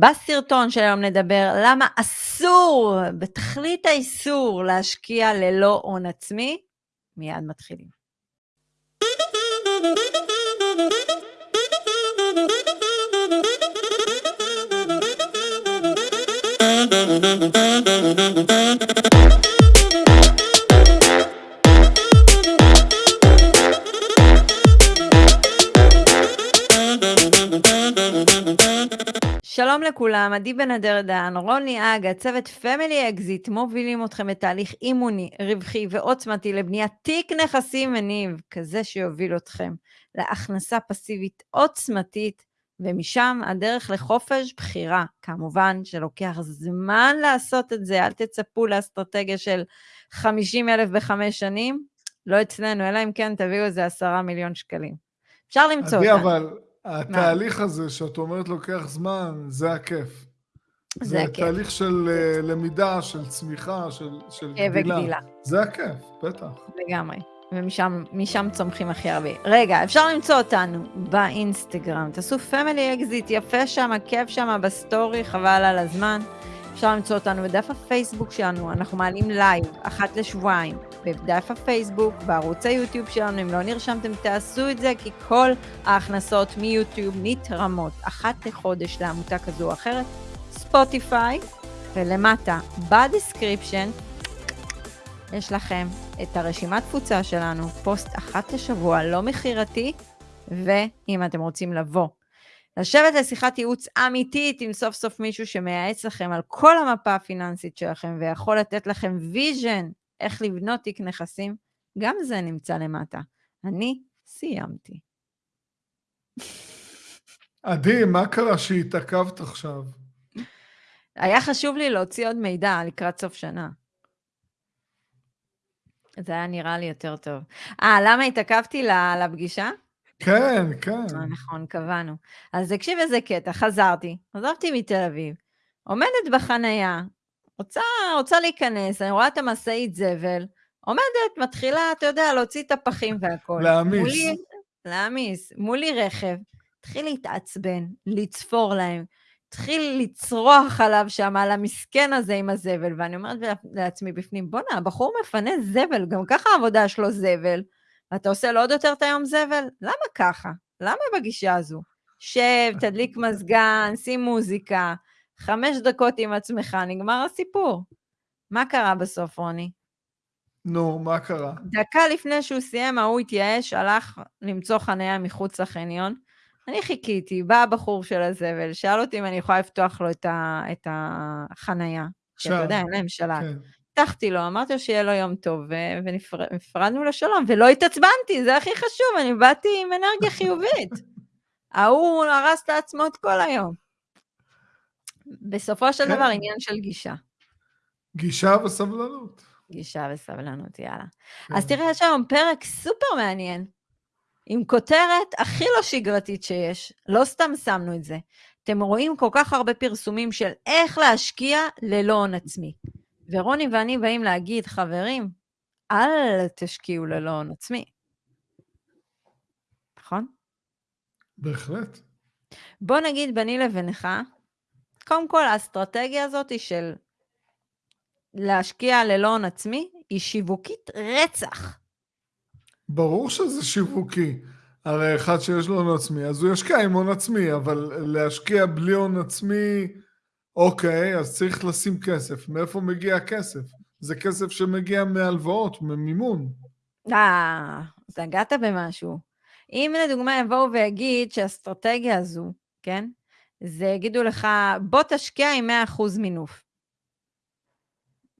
בסרטון של היום נדבר למה אסור, בתכלית האיסור, להשקיע ללא הון עצמי. מיד מתחילים. שלום לכולם, עדי בן אדר דן, רוני אג, הצוות פמילי אקזיט, מובילים אתכם בתהליך אימוני, רווחי ועוצמתי לבניית תיק נכסים מניב, כזה שיוביל אתכם להכנסה פסיבית עוצמתית, ומשם הדרך לחופש בחירה. כמובן שלוקח זמן לעשות את זה, אל תצפו לאסטרטגיה של 50 אלף בחמש שנים, לא אצלנו, אלא אם כן תביאו איזה עשרה מיליון שקלים. אפשר למצוא אותה. אבל התהליך הזה שאת אומרת לוקח זמן, זה הכיף. זה זה הכיף. תהליך של אה, למידה, של צמיחה, של, של גדילה. וגדילה. זה הכיף, בטח. לגמרי. ומשם משם צומחים הכי הרבה. רגע, אפשר למצוא אותנו באינסטגרם. תעשו פמילי אקזיט, יפה שם, כיף שם בסטורי, חבל על הזמן. אפשר למצוא אותנו בדף הפייסבוק שלנו, אנחנו מעלים לייב אחת לשבועיים. בדף הפייסבוק, בערוץ היוטיוב שלנו, אם לא נרשמתם, תעשו את זה, כי כל ההכנסות מיוטיוב נתרמות אחת לחודש לעמותה כזו או אחרת. ספוטיפיי, ולמטה, ב description, יש לכם את הרשימת תפוצה שלנו, פוסט אחת לשבוע, לא מכירתי, ואם אתם רוצים לבוא, לשבת לשיחת ייעוץ אמיתית עם סוף סוף מישהו שמייעץ לכם על כל המפה הפיננסית שלכם ויכול לתת לכם vision איך לבנות תיק נכסים, גם זה נמצא למטה. אני סיימתי. עדי, מה קרה שהתעכבת עכשיו? היה חשוב לי להוציא עוד מידע לקראת סוף שנה. זה היה נראה לי יותר טוב. אה, למה התעכבתי לפגישה? כן, כן. אה, נכון, קבענו. אז תקשיב איזה קטע, חזרתי, עזבתי מתל אביב, עומדת בחנייה, רוצה, רוצה להיכנס, אני רואה את המשאית זבל, עומדת, מתחילה, אתה יודע, להוציא את הפחים והכול. להעמיס. מולי, להעמיס. מולי רכב, התחיל להתעצבן, לצפור להם, התחיל לצרוח עליו שם, על המסכן הזה עם הזבל, ואני אומרת לעצמי בפנים, בואנה, הבחור מפנה זבל, גם ככה העבודה שלו זבל, ואתה עושה לו עוד יותר את היום זבל? למה ככה? למה בגישה הזו? שב, תדליק מזגן, שים מוזיקה, חמש דקות עם עצמך, נגמר הסיפור. מה קרה בסוף, רוני? נו, מה קרה? דקה לפני שהוא סיים, ההוא התייאש, הלך למצוא חניה מחוץ לחניון. אני חיכיתי, בא הבחור של הזבל, שאל אותי אם אני יכולה לפתוח לו את, ה, את החנייה. כי אתה. יודע, אין להם שלט. כן. הבטחתי לו, אמרתי לו שיהיה לו יום טוב, ונפרדנו לשלום, ולא התעצבנתי, זה הכי חשוב, אני באתי עם אנרגיה חיובית. ההוא הרס לעצמו את כל היום. בסופו של כן. דבר, עניין של גישה. גישה וסבלנות. גישה וסבלנות, יאללה. כן. אז תראה, יש היום פרק סופר מעניין, עם כותרת הכי לא שגרתית שיש, לא סתם שמנו את זה. אתם רואים כל כך הרבה פרסומים של איך להשקיע ללא הון עצמי. ורוני ואני באים להגיד, חברים, אל תשקיעו ללא הון עצמי. נכון? בהחלט. בוא נגיד ביני לבינך, קודם כל האסטרטגיה הזאת היא של להשקיע ללא הון עצמי, היא שיווקית רצח. ברור שזה שיווקי. הרי אחד שיש לו הון עצמי, אז הוא ישקיע עם הון עצמי, אבל להשקיע בלי הון עצמי, אוקיי, אז צריך לשים כסף. מאיפה מגיע הכסף? זה כסף שמגיע מהלוואות, ממימון. אה, אז נגעת במשהו. אם לדוגמה יבואו ויגיד שהאסטרטגיה הזו, כן, זה יגידו לך, בוא תשקיע עם 100% מינוף.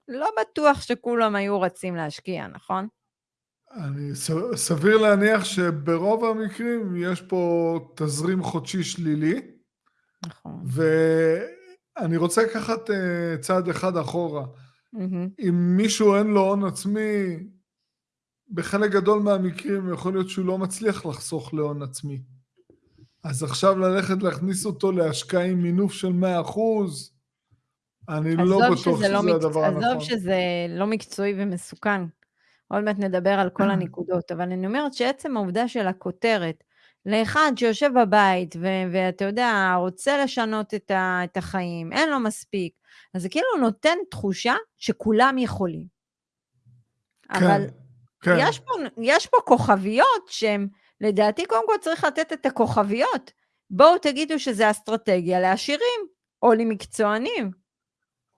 לא בטוח שכולם היו רצים להשקיע, נכון? אני סביר להניח שברוב המקרים יש פה תזרים חודשי שלילי, נכון. ואני רוצה לקחת אה, צעד אחד אחורה. מהמם. אם מישהו אין לו הון עצמי, בחלק גדול מהמקרים יכול להיות שהוא לא מצליח לחסוך להון עצמי. אז עכשיו ללכת להכניס אותו להשקעה עם מינוף של 100%, אני לא בטוח שזה שזה לא מקצוע- הדבר הנכון. עזוב שזה לא מקצועי ומסוכן. עוד מעט נדבר על כל הנקודות, אבל אני אומרת שעצם העובדה של הכותרת, לאחד שיושב בבית, ו- ואתה יודע, רוצה לשנות את, ה- את החיים, אין לו מספיק, אז זה כאילו נותן תחושה שכולם יכולים. כן, אבל כן. יש פה, יש פה כוכביות שהן, לדעתי, קודם כל צריך לתת את הכוכביות. בואו תגידו שזה אסטרטגיה לעשירים, או למקצוענים.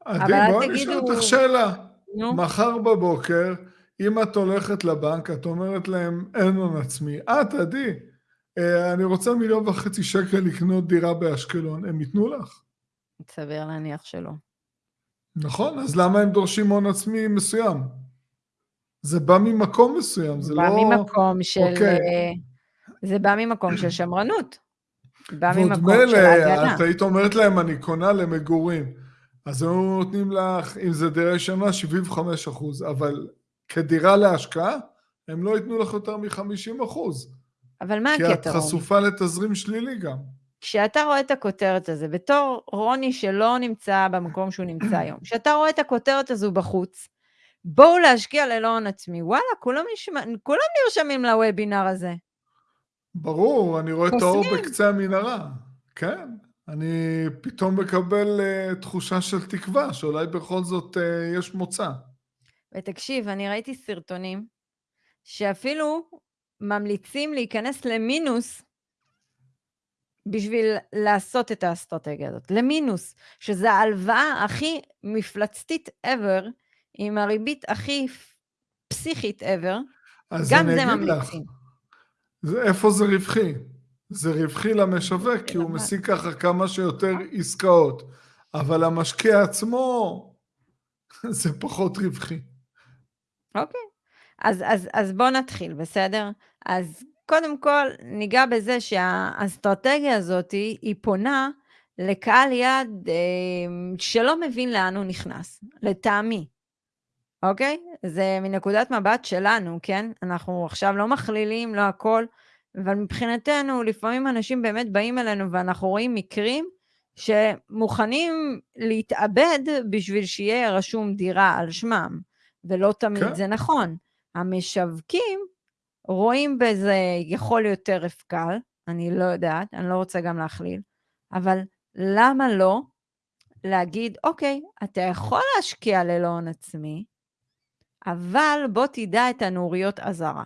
עדי, בואי נשאל תגידו... אותך שאלה. נו, מחר בבוקר, אם את הולכת לבנק, את אומרת להם, אין הון עצמי. את, עדי, אה, אני רוצה מיליון וחצי שקל לקנות דירה באשקלון, הם ייתנו לך? סביר להניח שלא. נכון, אז למה הם דורשים הון עצמי מסוים? זה בא ממקום מסוים, זה בא לא... ממקום של... אוקיי. זה בא ממקום של שמרנות. בא ממקום של ההגנה. את היית אומרת להם, אני קונה למגורים. אז היו נותנים לך, אם זה דירה ישנה, 75 אחוז, אבל כדירה להשקעה, הם לא ייתנו לך יותר מ-50 אחוז. אבל מה כי את הקטע? חשופה לתזרים שלילי גם. כשאתה רואה את הכותרת הזו, בתור רוני שלא נמצא במקום שהוא נמצא היום, כשאתה רואה את הכותרת הזו בחוץ, בואו להשקיע ללא הון עצמי, וואלה, כולם, נשמע, כולם נרשמים לוובינר הזה. ברור, אני רואה את האור. בקצה המנהרה. כן, אני פתאום מקבל uh, תחושה של תקווה, שאולי בכל זאת uh, יש מוצא. ותקשיב, אני ראיתי סרטונים שאפילו ממליצים להיכנס למינוס בשביל לעשות את האסטרטגיה הזאת, למינוס, שזה ההלוואה הכי מפלצתית ever, עם הריבית הכי פסיכית ever, גם זה אגיד לך, ממליצים. זה, איפה זה רווחי? זה רווחי למשווק, כי הוא? משיג ככה כמה שיותר עסקאות, אבל המשקיע עצמו, זה פחות רווחי. אוקיי. אז, אז, אז בואו נתחיל, בסדר? אז קודם כל ניגע בזה שהאסטרטגיה הזאת היא, היא פונה לקהל יעד אה, שלא מבין לאן הוא נכנס, לטעמי, אוקיי? זה מנקודת מבט שלנו, כן? אנחנו עכשיו לא מכלילים, לא הכל, אבל מבחינתנו לפעמים אנשים באמת באים אלינו ואנחנו רואים מקרים שמוכנים להתאבד בשביל שיהיה רשום דירה על שמם, ולא תמיד כן. זה נכון. המשווקים רואים בזה יכול יותר הפקל, אני לא יודעת, אני לא רוצה גם להכליל, אבל למה לא להגיד, אוקיי, אתה יכול להשקיע ללא הון עצמי, אבל בוא תדע את הנוריות אזהרה.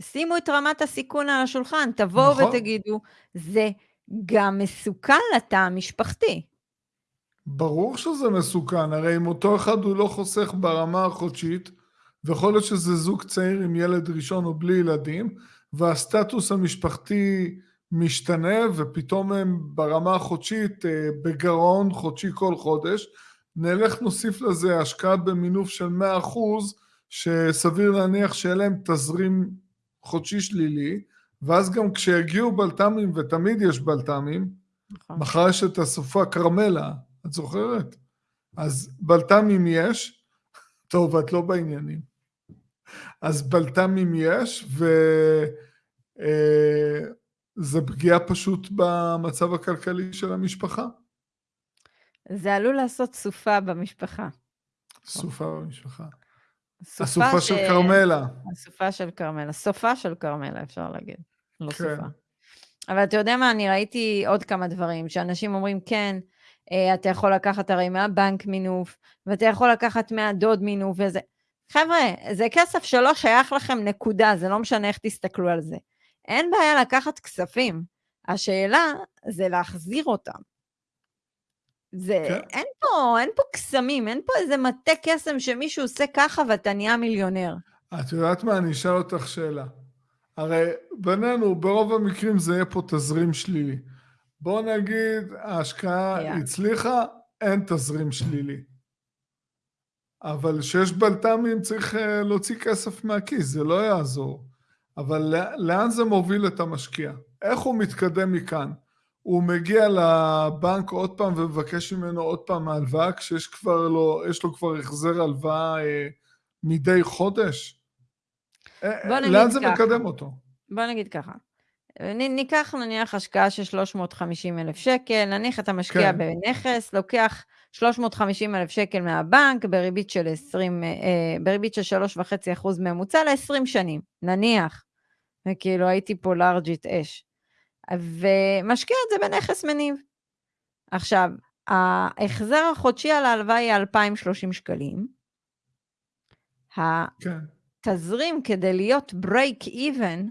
שימו את רמת הסיכון על השולחן, תבואו נכון. ותגידו, זה גם מסוכן לתא המשפחתי. ברור שזה מסוכן, הרי אם אותו אחד הוא לא חוסך ברמה החודשית, ויכול להיות שזה זוג צעיר עם ילד ראשון או בלי ילדים, והסטטוס המשפחתי משתנה, ופתאום הם ברמה החודשית אה, בגירעון חודשי כל חודש, נלך נוסיף לזה השקעה במינוף של 100%, שסביר להניח שיהיה להם תזרים חודשי שלילי, ואז גם כשיגיעו בלת"מים, ותמיד יש בלת"מים, נכון. מחר יש את הסופה כרמלה, את זוכרת? אז בלת"מים יש, טוב, את לא בעניינים. אז בלת"מים יש, וזה פגיעה פשוט במצב הכלכלי של המשפחה. זה עלול לעשות סופה במשפחה. סופה במשפחה. סופה הסופה של כרמלה. הסופה של כרמלה. סופה של כרמלה, אפשר להגיד. לא כן. סופה. אבל אתה יודע מה, אני ראיתי עוד כמה דברים, שאנשים אומרים, כן, אה, אתה יכול לקחת הרי מהבנק מינוף, ואתה יכול לקחת מהדוד מינוף וזה. חבר'ה, זה כסף שלא שייך לכם, נקודה, זה לא משנה איך תסתכלו על זה. אין בעיה לקחת כספים. השאלה זה להחזיר אותם. זה, כן. אין פה, אין פה קסמים, אין פה איזה מטה קסם שמישהו עושה ככה ואתה נהיה מיליונר. את יודעת מה? אני אשאל אותך שאלה. הרי בינינו, ברוב המקרים זה יהיה פה תזרים שלילי. בוא נגיד, ההשקעה היה. הצליחה, אין תזרים שלילי. אבל כשיש בלת"מים צריך אה, להוציא כסף מהכיס, זה לא יעזור. אבל לא- לאן זה מוביל את המשקיע? איך הוא מתקדם מכאן? הוא מגיע לבנק עוד פעם ומבקש ממנו עוד פעם הלוואה, כשיש כבר לו, יש לו כבר החזר הלוואה אה, מדי חודש? אה, בוא נגיד לאן זה ככה. מקדם אותו? בוא נגיד ככה, ניקח נניח השקעה של 350 אלף שקל, נניח אתה משקיע כן. בנכס, לוקח 350 אלף שקל מהבנק בריבית של 20, אה, בריבית של 3.5 אחוז ממוצע ל-20 שנים, נניח. וכאילו הייתי פה לארג'ית אש. ומשקיע את זה בנכס מניב. עכשיו, ההחזר החודשי על ההלוואה יהיה 2,030 שקלים. כן. התזרים כדי להיות break even,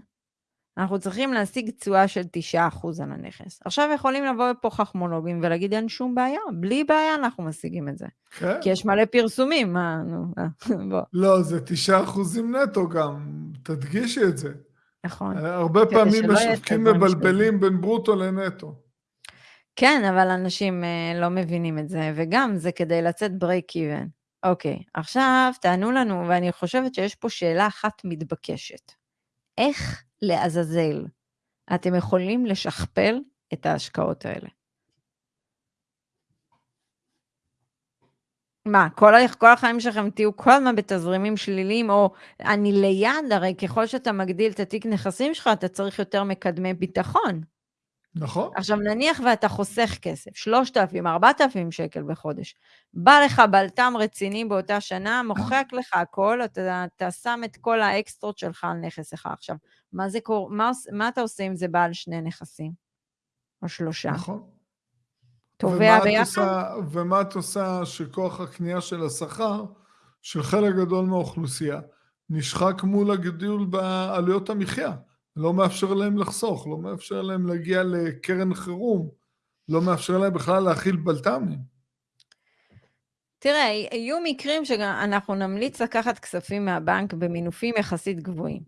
אנחנו צריכים להשיג תשואה של 9% על הנכס. עכשיו יכולים לבוא לפה חכמולוגים ולהגיד אין שום בעיה, בלי בעיה אנחנו משיגים את זה. כן. כי יש מלא פרסומים, מה, נו, אה, בוא. לא, זה 9% נטו גם, תדגישי את זה. נכון. הרבה כדי פעמים משווקים מבלבלים בין ברוטו לנטו. כן, אבל אנשים אה, לא מבינים את זה, וגם זה כדי לצאת break even. אוקיי, עכשיו תענו לנו, ואני חושבת שיש פה שאלה אחת מתבקשת. איך לעזאזל אתם יכולים לשכפל את ההשקעות האלה? מה, כל, כל החיים שלכם תהיו כל הזמן בתזרימים שליליים, או אני ליד, הרי ככל שאתה מגדיל את התיק נכסים שלך, אתה צריך יותר מקדמי ביטחון. נכון? עכשיו נניח ואתה חוסך כסף, 3,000, 4,000 שקל בחודש, בא לך בלת"ם רציני באותה שנה, מוחק לך הכל, אתה, אתה שם את כל האקסטרות שלך על נכס אחד. עכשיו, מה, זה קור... מה, מה אתה עושה אם זה בעל שני נכסים? או שלושה? נכון. תובע ביחד? ומה את עושה שכוח הקנייה של השכר של חלק גדול מהאוכלוסייה נשחק מול הגידול בעלויות המחיה. לא מאפשר להם לחסוך, לא מאפשר להם להגיע לקרן חירום, לא מאפשר להם בכלל להכיל בלת"מים. תראה, יהיו מקרים שאנחנו נמליץ לקחת כספים מהבנק במינופים יחסית גבוהים,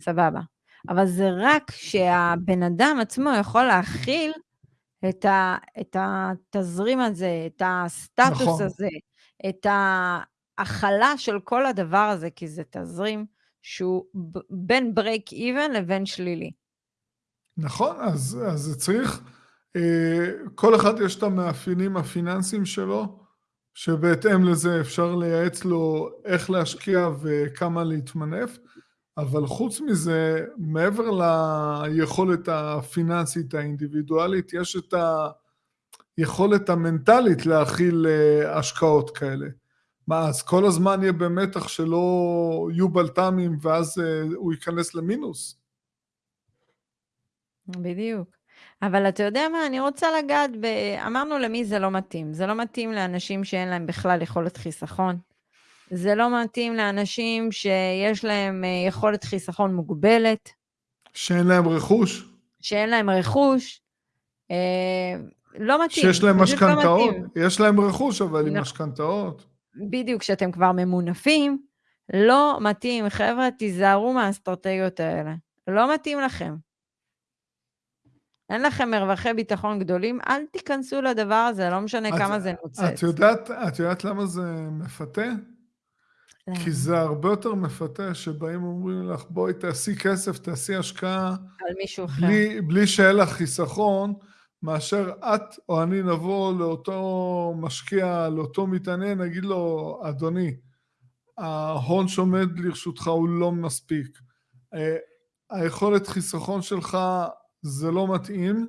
סבבה. אבל זה רק שהבן אדם עצמו יכול להכיל את, ה, את התזרים הזה, את הסטטוס נכון. הזה, את ההכלה של כל הדבר הזה, כי זה תזרים שהוא בין break even לבין שלילי. נכון, אז, אז זה צריך, אה, כל אחד יש את המאפיינים הפיננסיים שלו, שבהתאם לזה אפשר לייעץ לו איך להשקיע וכמה להתמנף, אבל חוץ מזה, מעבר ליכולת הפיננסית האינדיבידואלית, יש את היכולת המנטלית להכיל אה, השקעות כאלה. מה, אז כל הזמן יהיה במתח שלא יהיו בלת"מים ואז אה, הוא ייכנס למינוס? בדיוק. אבל אתה יודע מה, אני רוצה לגעת ב... אמרנו למי זה לא מתאים. זה לא מתאים לאנשים שאין להם בכלל יכולת חיסכון. זה לא מתאים לאנשים שיש להם אה, יכולת חיסכון מוגבלת, שאין להם רכוש? שאין להם רכוש. אה, לא מתאים. שיש להם לא משכנתאות? מתאים. יש להם רכוש, אבל עם נכון. משכנתאות. בדיוק, כשאתם כבר ממונפים, לא מתאים. חבר'ה, תיזהרו מהאסטרטגיות האלה. לא מתאים לכם. אין לכם מרווחי ביטחון גדולים, אל תיכנסו לדבר הזה, לא משנה את- כמה זה נוצץ. את יודעת, את יודעת למה זה מפתה? למה? כי זה הרבה יותר מפתה שבאים ואומרים לך, בואי תעשי כסף, תעשי השקעה, על מישהו אחר. בלי, בלי שיהיה לך חיסכון, מאשר את או אני נבוא לאותו משקיע, לאותו מתעניין, נגיד לו, אדוני, ההון שעומד לרשותך הוא לא מספיק. אה, היכולת חיסכון שלך זה לא מתאים,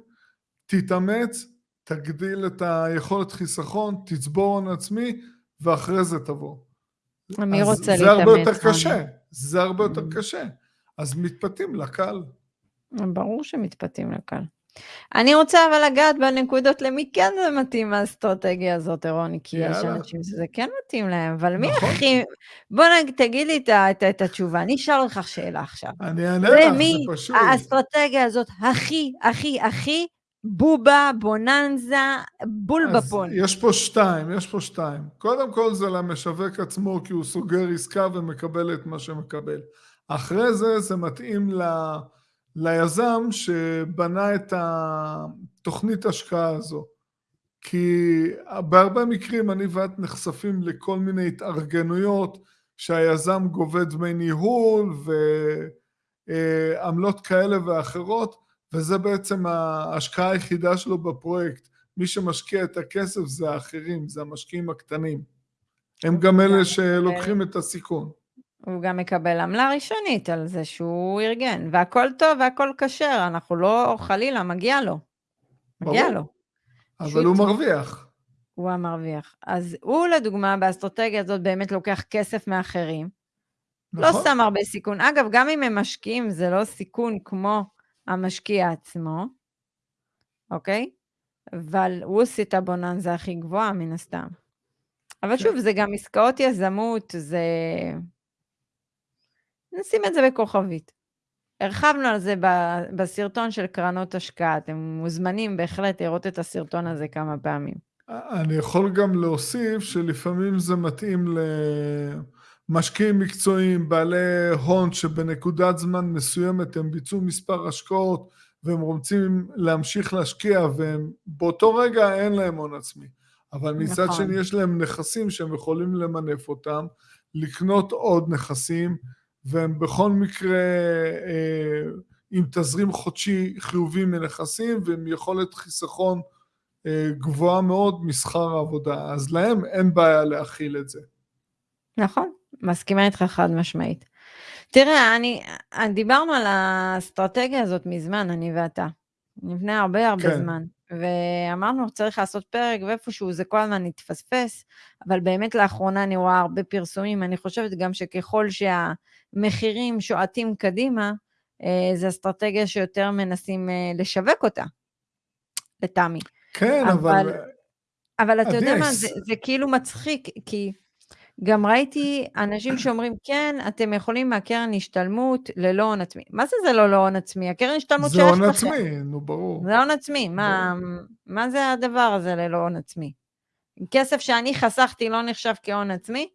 תתאמץ, תגדיל את היכולת חיסכון, תצבור הון עצמי, ואחרי זה תבוא. מי רוצה זה הרבה יותר להתאמץ? קשה, זה הרבה יותר. קשה. אז מתפתים לקל. ברור שמתפתים לקל. אני רוצה אבל לגעת בנקודות למי כן זה מתאים האסטרטגיה הזאת, רוני, כי יש יאללה. אנשים שזה כן מתאים להם, אבל מי נכון. הכי... בוא נגיד, תגיד לי את את את התשובה, אני אשאל אותך שאלה עכשיו. אני אענה לך, למי זה פשוט. האסטרטגיה הזאת הכי, הכי, הכי בובה, בוננזה, בול בפון? יש פה שתיים, יש פה שתיים. קודם כל זה למשווק עצמו, כי הוא סוגר עסקה ומקבל את מה שמקבל. אחרי זה, זה מתאים ל... ליזם שבנה את התוכנית השקעה הזו. כי בהרבה מקרים אני ואת נחשפים לכל מיני התארגנויות שהיזם גובה דמי ניהול ועמלות כאלה ואחרות, וזה בעצם ההשקעה היחידה שלו בפרויקט. מי שמשקיע את הכסף זה האחרים, זה המשקיעים הקטנים. הם גם אלה שלוקחים את הסיכון. הוא גם מקבל עמלה ראשונית על זה שהוא ארגן, והכל טוב והכל כשר, אנחנו לא, חלילה, מגיע לו. מגיע ברור. לו. אבל הוא מרוויח. הוא המרוויח. אז הוא, לדוגמה, באסטרטגיה הזאת באמת לוקח כסף מאחרים, לא נכון. שם הרבה סיכון. אגב, גם אם הם משקיעים, זה לא סיכון כמו המשקיע עצמו, אוקיי? אבל הוא עושה את הבוננזה הכי גבוהה, מן הסתם. אבל כן. שוב, זה גם עסקאות יזמות, זה... נשים את זה בכוכבית. הרחבנו על זה בסרטון של קרנות השקעה, אתם מוזמנים בהחלט לראות את הסרטון הזה כמה פעמים. אני יכול גם להוסיף שלפעמים זה מתאים למשקיעים מקצועיים, בעלי הון שבנקודת זמן מסוימת הם ביצעו מספר השקעות והם רוצים להמשיך להשקיע והם באותו רגע אין להם הון עצמי. אבל מצד נכון. שני יש להם נכסים שהם יכולים למנף אותם, לקנות עוד נכסים והם בכל מקרה אה, עם תזרים חודשי חיובי מנכסים ועם יכולת חיסכון אה, גבוהה מאוד משכר העבודה, אז להם אין בעיה להכיל את זה. נכון, מסכימה איתך חד משמעית. תראה, אני, דיברנו על האסטרטגיה הזאת מזמן, אני ואתה. לפני הרבה הרבה כן. זמן. ואמרנו, צריך לעשות פרק, ואיפשהו זה כל הזמן התפספס, אבל באמת לאחרונה אני רואה הרבה פרסומים. אני חושבת גם שככל שהמחירים שועטים קדימה, אה, זו אסטרטגיה שיותר מנסים אה, לשווק אותה, לטעמי. כן, אבל... אבל- אבל אתה יודע מה, זה, זה כאילו מצחיק, כי גם ראיתי אנשים שאומרים, כן, אתם יכולים מהקרן השתלמות ללא הון עצמי. מה זה זה לא לא הון עצמי? הקרן השתלמות זה שייכת הון לכם. עצמי, נו ברור. זה הון עצמי, מה, מה זה הדבר הזה ללא הון עצמי? כסף שאני חסכתי לא נחשב כהון עצמי?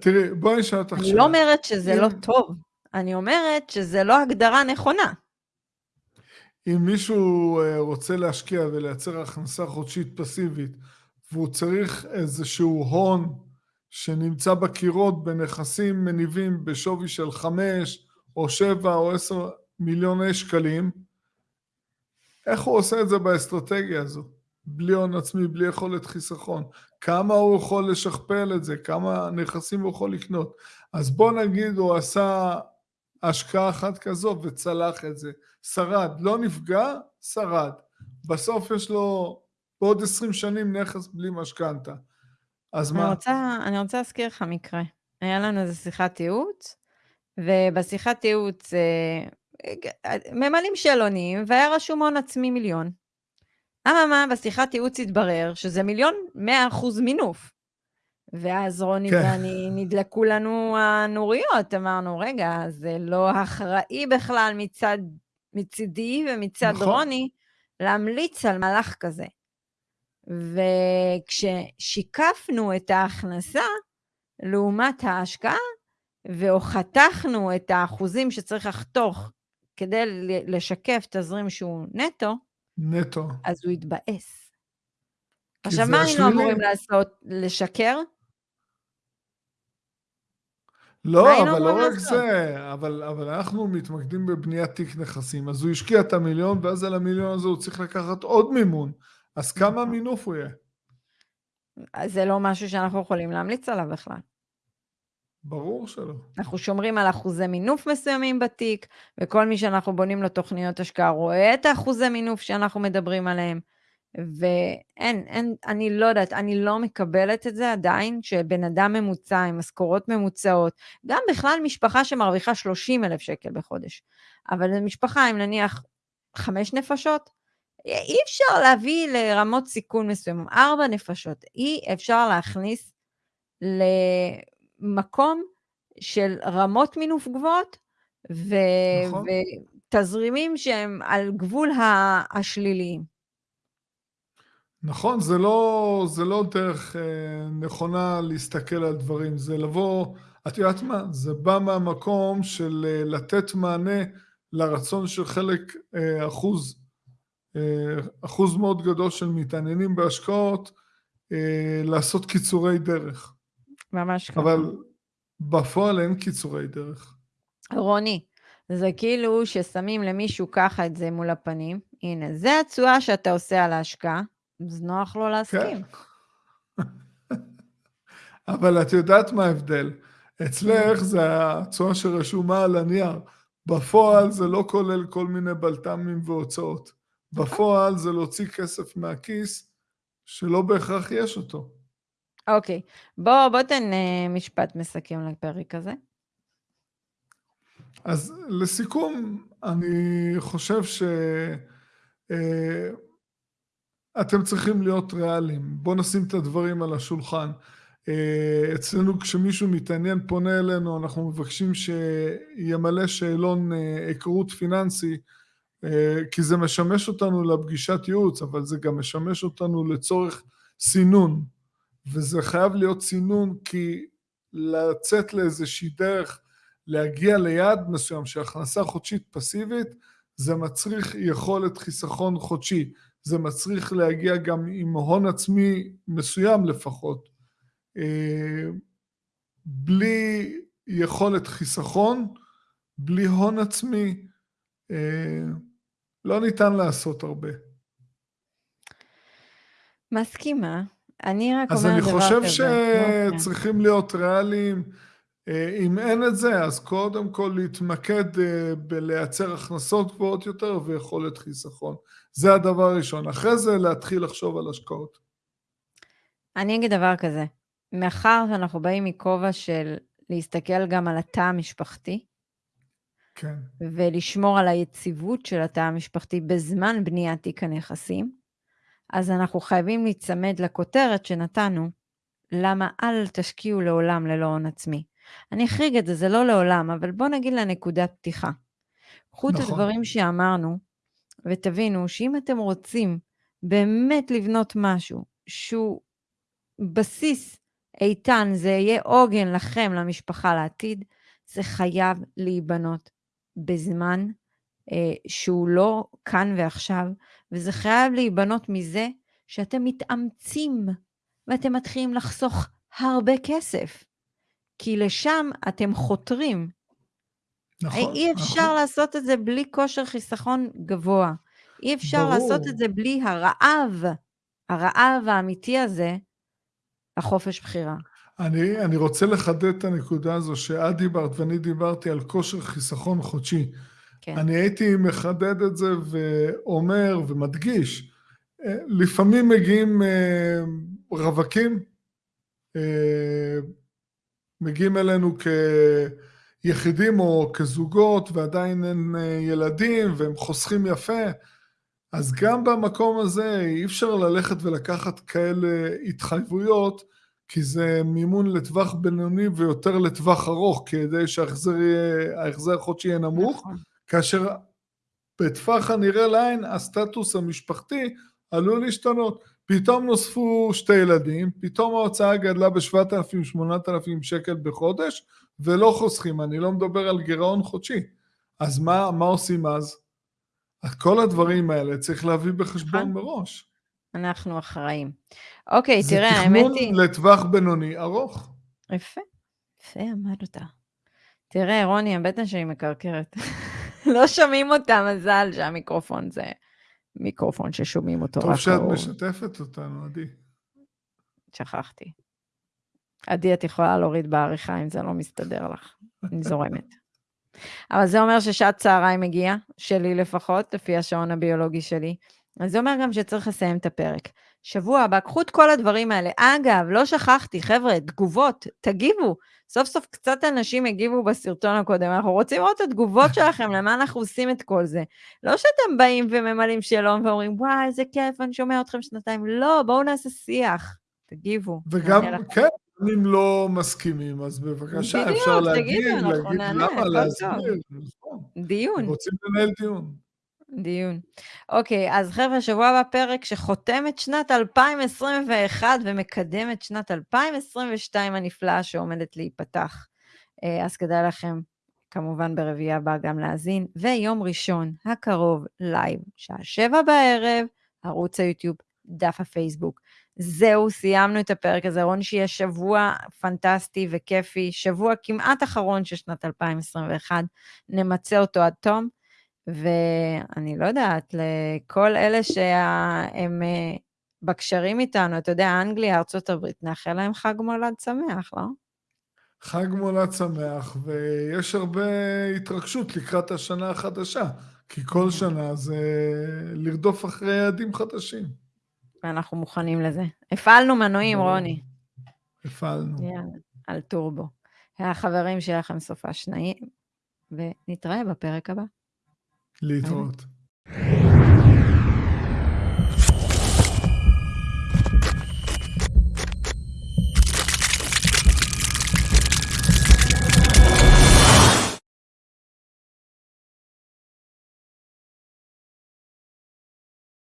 תראי, בואי נשאל אותך אני לא אומרת שזה אם- לא טוב, אני אומרת שזה לא הגדרה נכונה. אם מישהו אה, רוצה להשקיע ולייצר הכנסה חודשית פסיבית, והוא צריך איזשהו הון שנמצא בקירות בנכסים מניבים בשווי של חמש או שבע או עשר מיליוני שקלים, איך הוא עושה את זה באסטרטגיה הזו? בלי הון עצמי, בלי יכולת חיסכון. כמה הוא יכול לשכפל את זה? כמה נכסים הוא יכול לקנות? אז בוא נגיד הוא עשה השקעה אחת כזו וצלח את זה. שרד, לא נפגע, שרד. בסוף יש לו בעוד עשרים שנים נכס בלי משכנתה. אז אני מה? רוצה, אני רוצה להזכיר לך מקרה. היה לנו איזו שיחת ייעוץ, ובשיחת ייעוץ אה, ממלאים שאלונים, והיה רשום הון עצמי מיליון. אממה, בשיחת ייעוץ התברר שזה מיליון מאה אחוז מינוף. ואז רוני כן. ואני, נדלקו לנו הנוריות, אמרנו, רגע, זה לא אחראי בכלל מצד, מצידי ומצד נכון. רוני להמליץ על מהלך כזה. וכששיקפנו את ההכנסה לעומת ההשקעה, או חתכנו את האחוזים שצריך לחתוך כדי לשקף תזרים שהוא נטו, נטו. אז הוא התבאס. עכשיו, מה היינו השלילי. אמורים לעשות? לשקר? לא, אבל לא רק לעשות? זה, אבל, אבל אנחנו מתמקדים בבניית תיק נכסים, אז הוא השקיע את המיליון, ואז על המיליון הזה הוא צריך לקחת עוד מימון. אז כמה. מינוף הוא יהיה? זה לא משהו שאנחנו יכולים להמליץ עליו בכלל. ברור שלא. אנחנו שומרים על אחוזי מינוף מסוימים בתיק, וכל מי שאנחנו בונים לו תוכניות השקעה רואה את האחוזי מינוף שאנחנו מדברים עליהם. ואין, אין, אני לא יודעת, אני לא מקבלת את זה עדיין, שבן אדם ממוצע עם משכורות ממוצעות, גם בכלל משפחה שמרוויחה 30 אלף שקל בחודש, אבל זו משפחה עם נניח חמש נפשות, אי אפשר להביא לרמות סיכון מסוימות, ארבע נפשות, אי אפשר להכניס למקום של רמות מינוף גבוהות, ו... נכון. ותזרימים שהם על גבול השליליים. נכון, זה לא, זה לא דרך אה, נכונה להסתכל על דברים, זה לבוא, את יודעת מה, זה בא מהמקום של אה, לתת מענה לרצון של חלק, אה, אחוז, אה, אחוז מאוד גדול של מתעניינים בהשקעות, אה, לעשות קיצורי דרך. ממש ככה. אבל בפועל אין קיצורי דרך. רוני, זה כאילו ששמים למישהו ככה את זה מול הפנים, הנה, זה התשואה שאתה עושה על ההשקעה, אז נוח לו להסכים. כן. אבל את יודעת מה ההבדל? אצלך זה התשואה שרשומה על הנייר. בפועל זה לא כולל כל מיני בלת"מים והוצאות. בפועל זה להוציא כסף מהכיס שלא בהכרח יש אותו. אוקיי, בוא, בוא תן uh, משפט מסכם לפרק הזה. אז לסיכום, אני חושב שאתם uh, צריכים להיות ריאליים. בואו נשים את הדברים על השולחן. Uh, אצלנו כשמישהו מתעניין פונה אלינו, אנחנו מבקשים שימלא שאלון היכרות פיננסי, כי זה משמש אותנו לפגישת ייעוץ, אבל זה גם משמש אותנו לצורך סינון. וזה חייב להיות סינון כי לצאת לאיזושהי דרך להגיע ליעד מסוים של הכנסה חודשית פסיבית זה מצריך יכולת חיסכון חודשי, זה מצריך להגיע גם עם הון עצמי מסוים לפחות. אה, בלי יכולת חיסכון, בלי הון עצמי, אה, לא ניתן לעשות הרבה. מסכימה. אני רק אז אומרת אני דבר חושב כזה. שצריכים אוקיי. להיות ריאליים. אה, אם אין את זה, אז קודם כל להתמקד אה, בלייצר הכנסות גבוהות יותר ויכולת חיסכון. זה הדבר הראשון. אחרי זה להתחיל לחשוב על השקעות. אני אגיד דבר כזה, מאחר שאנחנו באים מכובע של להסתכל גם על התא המשפחתי, כן. ולשמור על היציבות של התא המשפחתי בזמן בניית תיק הנכסים, אז אנחנו חייבים להיצמד לכותרת שנתנו, למה אל תשקיעו לעולם ללא הון עצמי. אני אחריג את זה, זה לא לעולם, אבל בואו נגיד לנקודת פתיחה. קחו נכון. את הדברים שאמרנו, ותבינו שאם אתם רוצים באמת לבנות משהו שהוא בסיס איתן, זה יהיה עוגן לכם, למשפחה, לעתיד, זה חייב להיבנות בזמן אה, שהוא לא כאן ועכשיו, וזה חייב להיבנות מזה שאתם מתאמצים ואתם מתחילים לחסוך הרבה כסף, כי לשם אתם חותרים. נכון, אי אפשר נכון. לעשות את זה בלי כושר חיסכון גבוה. אי אפשר ברור. לעשות את זה בלי הרעב, הרעב האמיתי הזה, לחופש בחירה. אני, אני רוצה לחדד את הנקודה הזו שאת דיברת ואני דיברתי על כושר חיסכון חודשי. כן. אני הייתי מחדד את זה ואומר ומדגיש, אה, לפעמים מגיעים אה, רווקים, אה, מגיעים אלינו כיחידים או כזוגות ועדיין אין ילדים והם חוסכים יפה, אז גם במקום הזה אי אפשר ללכת ולקחת כאלה התחייבויות, כי זה מימון לטווח בינוני ויותר לטווח ארוך, כדי שההחזר החודשי יהיה נמוך. נכון. כאשר בטווח הנראה לעין הסטטוס המשפחתי עלול להשתנות. פתאום נוספו שתי ילדים, פתאום ההוצאה גדלה ב-7,000-8,000 שקל בחודש, ולא חוסכים, אני לא מדבר על גירעון חודשי. אז מה, מה עושים אז? כל הדברים האלה צריך להביא בחשבון נכון. מראש. אנחנו אחראים. אוקיי, תראה, האמת היא... זה תכנון לטווח בינוני ארוך. יפה, יפה אמרת. תראה, רוני, הבטן שלי מקרקרת. לא שומעים אותה, מזל שהמיקרופון זה מיקרופון ששומעים אותו טוב שאת משתפת אותנו, עדי. שכחתי. עדי, את יכולה להוריד בעריכה אם זה לא מסתדר לך. אני זורמת. אבל זה אומר ששעת צהריים הגיעה, שלי לפחות, לפי השעון הביולוגי שלי. אז זה אומר גם שצריך לסיים את הפרק. שבוע הבא, קחו את כל הדברים האלה. אגב, לא שכחתי, חבר'ה, תגובות, תגיבו. סוף סוף קצת אנשים הגיבו בסרטון הקודם, אנחנו רוצים לראות את התגובות שלכם, למה אנחנו עושים את כל זה. לא שאתם באים וממלאים שאלון ואומרים, וואי, איזה כיף, אני שומע אתכם שנתיים. לא, בואו נעשה שיח, תגיבו. וגם, כן, אם לא מסכימים, אז בבקשה, בדיוק, אפשר להגיד, תגידו, להגיד למה, להסביר. נכון. דיון. רוצים לנהל דיון. דיון. אוקיי, אז חבר'ה, שבוע הבא פרק שחותם את שנת 2021 ומקדם את שנת 2022 הנפלאה שעומדת להיפתח. אה, אז כדאי לכם כמובן ברביעי הבא גם להאזין, ויום ראשון הקרוב לייב, שעה שבע בערב, ערוץ היוטיוב, דף הפייסבוק. זהו, סיימנו את הפרק הזה. רון, שיהיה שבוע פנטסטי וכיפי, שבוע כמעט אחרון של שנת 2021, נמצה אותו עד תום. ואני לא יודעת, לכל אלה שהם אה, בקשרים איתנו, אתה יודע, אנגליה, ארה"ב, נאחל להם חג מולד שמח, לא? חג מולד שמח, ויש הרבה התרגשות לקראת השנה החדשה, כי כל. שנה זה לרדוף אחרי יעדים חדשים. ואנחנו מוכנים לזה. הפעלנו מנועים, רוני. הפעלנו. יאללה, על טורבו. חברים, שיהיה לכם סופה שניים, ונתראה בפרק הבא. להתראות.